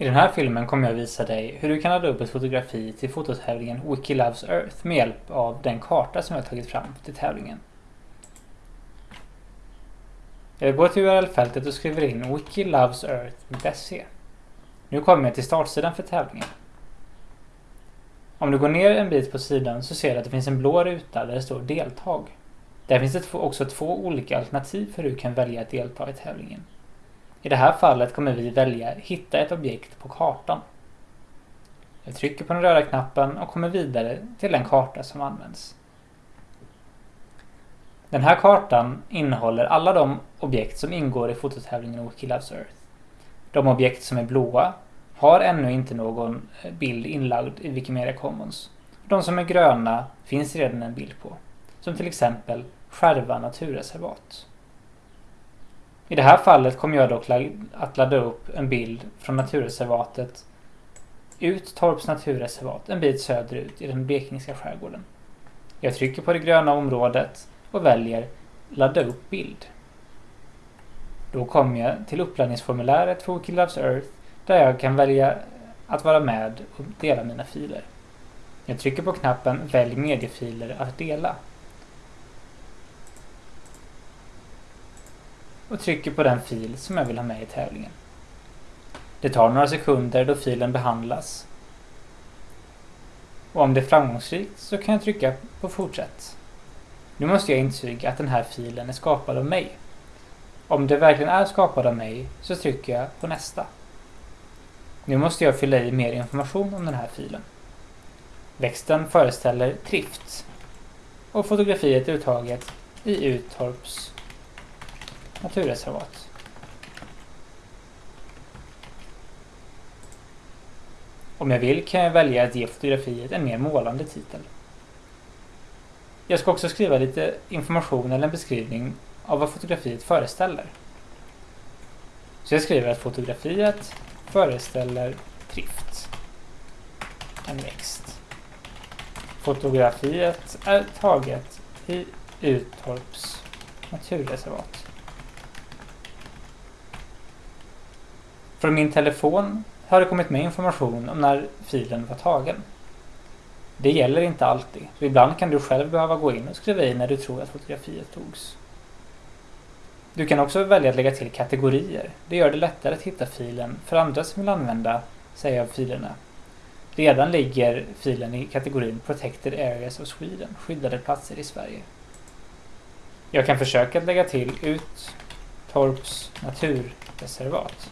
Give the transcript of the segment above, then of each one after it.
I den här filmen kommer jag visa dig hur du kan ladda upp ett fotografi till fototävlingen Wiki Loves Earth med hjälp av den karta som jag tagit fram till tävlingen. Jag går till URL-fältet och skriver in wikilovesearth.se. Nu kommer jag till startsidan för tävlingen. Om du går ner en bit på sidan så ser du att det finns en blå ruta där det står deltag. Där finns det också två olika alternativ för hur du kan välja att delta i tävlingen. I det här fallet kommer vi välja Hitta ett objekt på kartan. Jag trycker på den röda knappen och kommer vidare till den karta som används. Den här kartan innehåller alla de objekt som ingår i fototävlingen Wiki Loves Earth. De objekt som är blåa har ännu inte någon eh, bild inlagd i Wikimedia Commons. De som är gröna finns redan en bild på. Som till exempel Skärva naturreservat. I det här fallet kommer jag dock att ladda upp en bild från naturreservatet Uttorps naturreservat en bit söderut i den blekingska skärgården. Jag trycker på det gröna området och väljer Ladda upp bild. Då kommer jag till uppladdningsformuläret för Wikiloves Earth där jag kan välja att vara med och dela mina filer. Jag trycker på knappen Välj mediefiler att dela. Och trycker på den fil som jag vill ha med i tävlingen. Det tar några sekunder då filen behandlas. Och om det är framgångsrikt så kan jag trycka på fortsätt. Nu måste jag intyga att den här filen är skapad av mig. Om det verkligen är skapad av mig så trycker jag på nästa. Nu måste jag fylla i mer information om den här filen. Växten föreställer Trift och fotografiet är uttaget i Uttorps naturreservat. Om jag vill kan jag välja att ge fotografiet en mer målande titel. Jag ska också skriva lite information eller en beskrivning av vad fotografiet föreställer. Så jag skriver att fotografiet föreställer Trift. En växt. Fotografiet är taget i Uttorps naturreservat. Från min telefon har det kommit med information om när filen var tagen. Det gäller inte alltid. så ibland kan du själv behöva gå in och skriva i när du tror att fotografiet togs. Du kan också välja att lägga till kategorier. Det gör det lättare att hitta filen för andra som vill använda sig av filerna. Redan ligger filen i kategorin Protected Areas of Sweden, skyddade platser i Sverige. Jag kan försöka att lägga till ut Torps naturreservat.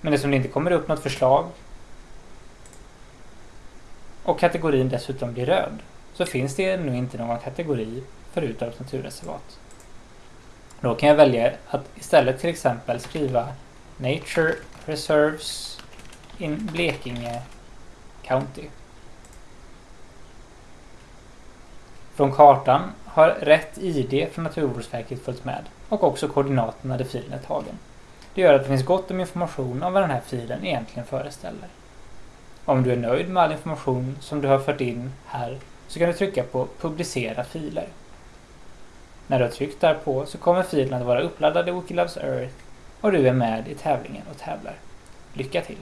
Men eftersom det inte kommer upp något förslag och kategorin dessutom blir röd så finns det nu inte någon kategori för Utorps naturreservat. Då kan jag välja att istället till exempel skriva Nature Reserves in Blekinge County. Från kartan har rätt ID från Naturvårdsverket följt med och också koordinaterna där filen är tagen. Det gör att det finns gott om information om vad den här filen egentligen föreställer. Om du är nöjd med all information som du har fört in här så kan du trycka på Publicera filer. När du har tryckt därpå så kommer filen att vara uppladdad i Wikilabs Earth och du är med i tävlingen och tävlar. Lycka till!